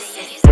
Риас.